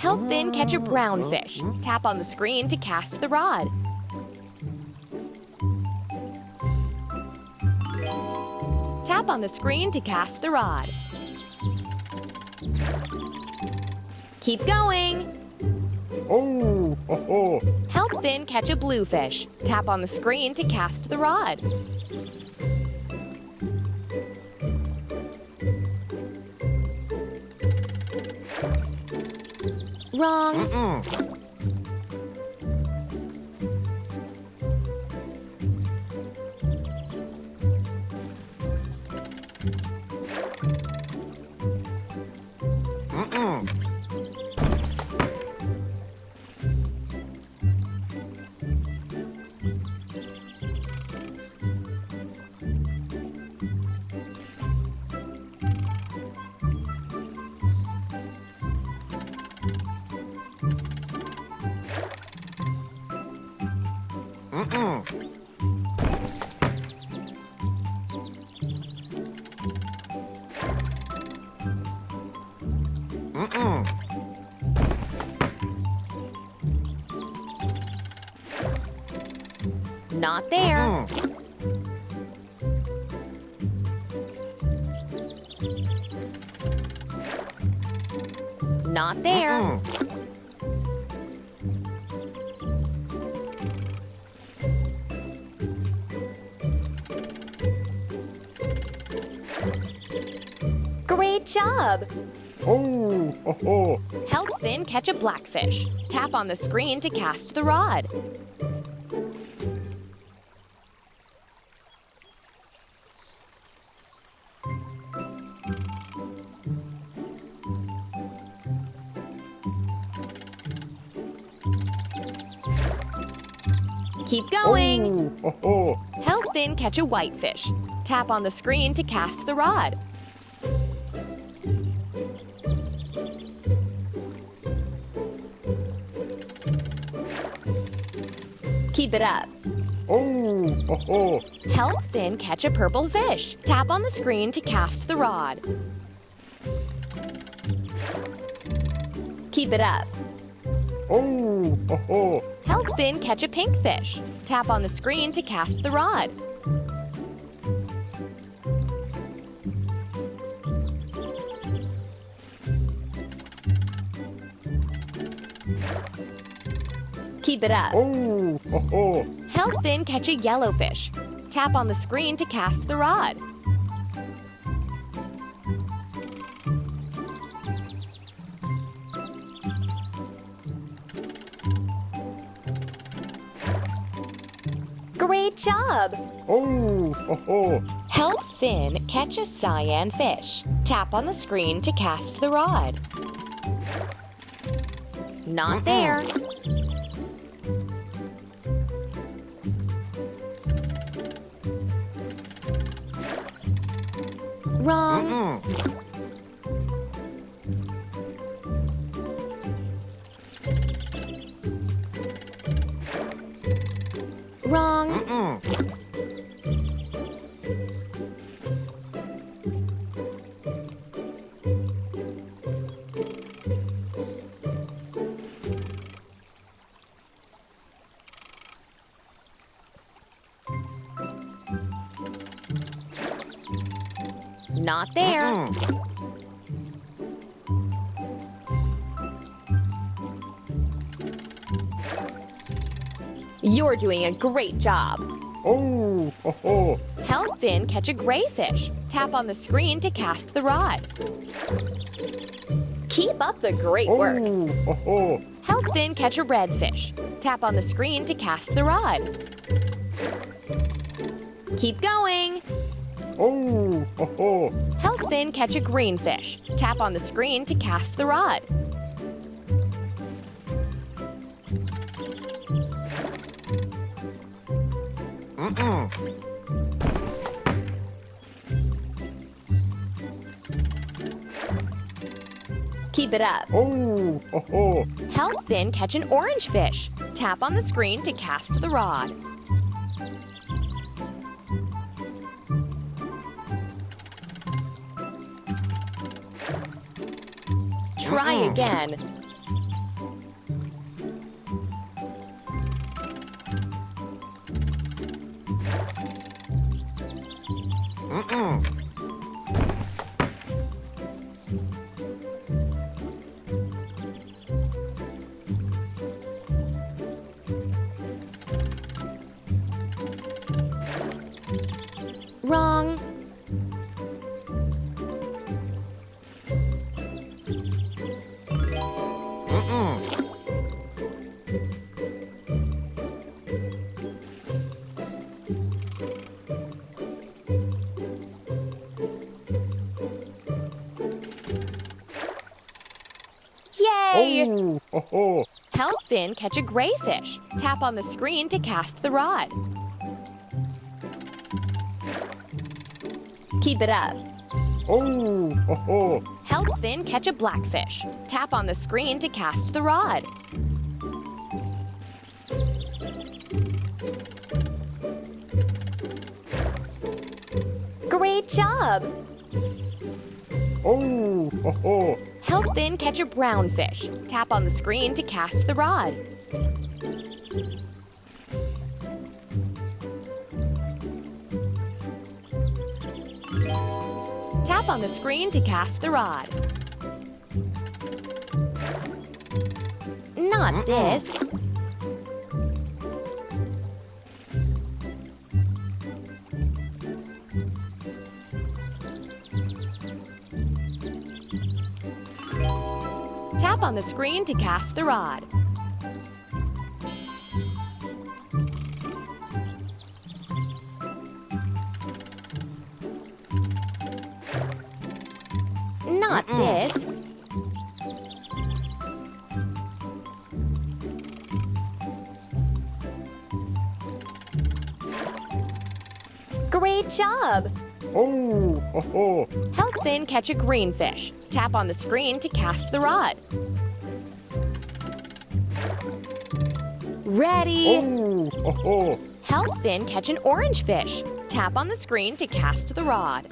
Help Finn catch a brown fish. Tap on the screen to cast the rod. Tap on the screen to cast the rod. Keep going. Oh, ho, ho. Help Finn catch a bluefish. Tap on the screen to cast the rod. Wrong. Not there. Not there. Great job! Oh, ho, ho. Help Finn catch a blackfish. Tap on the screen to cast the rod. Keep going. Oh, ho, ho. Help Finn catch a whitefish. Tap on the screen to cast the rod. Keep it up. Oh, ho, ho. Help Finn catch a purple fish. Tap on the screen to cast the rod. Keep it up. Oh, ho, ho. Help Finn catch a pink fish. Tap on the screen to cast the rod. Keep it up. Oh, ho, ho. Help Finn catch a yellowfish. Tap on the screen to cast the rod. Great job! Oh, ho, ho. Help Finn catch a cyan fish. Tap on the screen to cast the rod. Not mm-hmm. there. Wrong. Wrong. Not there. You're doing a great job. Oh, ho, ho. Help Finn catch a gray fish. Tap on the screen to cast the rod. Keep up the great work. Oh, ho, ho. Help Finn catch a red fish. Tap on the screen to cast the rod. Keep going. Oh, ho, ho. Help Finn catch a green fish. Tap on the screen to cast the rod. Keep it up. Oh, ho, ho. Help Finn catch an orange fish. Tap on the screen to cast the rod. Try mm -mm. again. Mm Yay! Oh, ho, ho. Help Finn catch a gray fish. Tap on the screen to cast the rod. Keep it up. Oh. Help Finn catch a blackfish. Tap on the screen to cast the rod. Great job! Oh, ho, ho. Help Finn catch a brown fish. Tap on the screen to cast the rod. Tap on the screen to cast the rod. Not this. Tap on the screen to cast the rod. Not this. Great job! Oh, ho, ho. Help Finn catch a green fish. Tap on the screen to cast the rod. Ready? Oh, ho, ho. Help Finn catch an orange fish. Tap on the screen to cast the rod.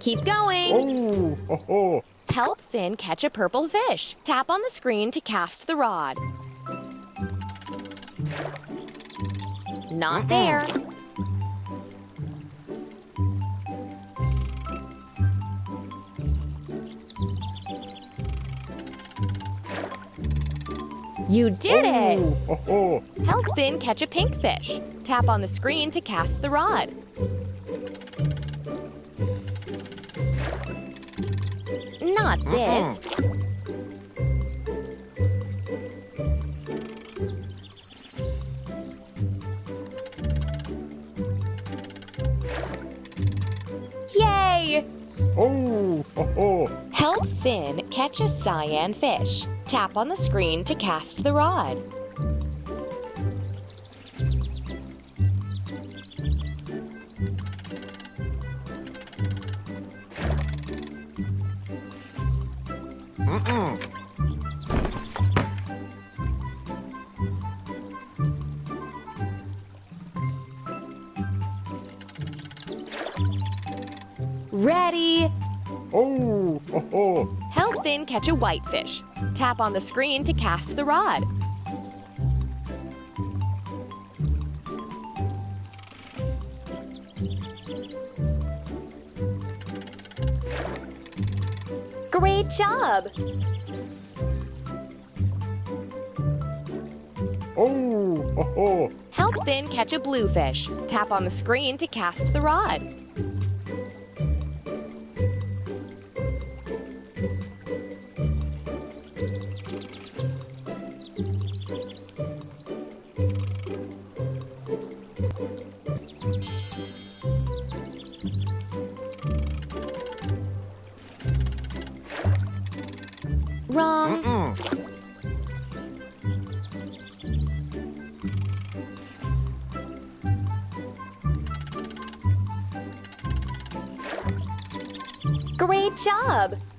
Keep going. Oh, ho, ho. Help Finn catch a purple fish. Tap on the screen to cast the rod. Not there. You did it! Oh, ho. Help Finn catch a pink fish. Tap on the screen to cast the rod. Not mm-hmm. this. Yay! Oh, ho, ho. Help Finn catch a cyan fish. Tap on the screen to cast the rod. Ready? Oh, ho, ho. Help Finn catch a whitefish. Tap on the screen to cast the rod. Great job! Oh, ho, ho. Help Finn catch a bluefish. Tap on the screen to cast the rod. Great job!